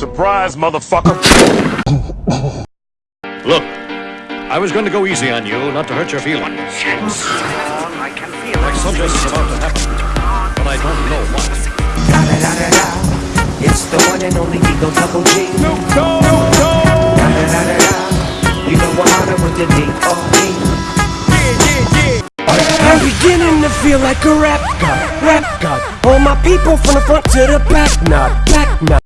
Surprise, motherfucker! Look, I was going to go easy on you, not to hurt your feelings. I can feel Like something is about to happen, but I don't know what. Da da da da da. It's the one and only Eagle Double G. Da da da da da. You know I'm hotter with the D.O.E. I'm beginning to feel like a rap god, rap god. All my people from the front to the back, not back, not.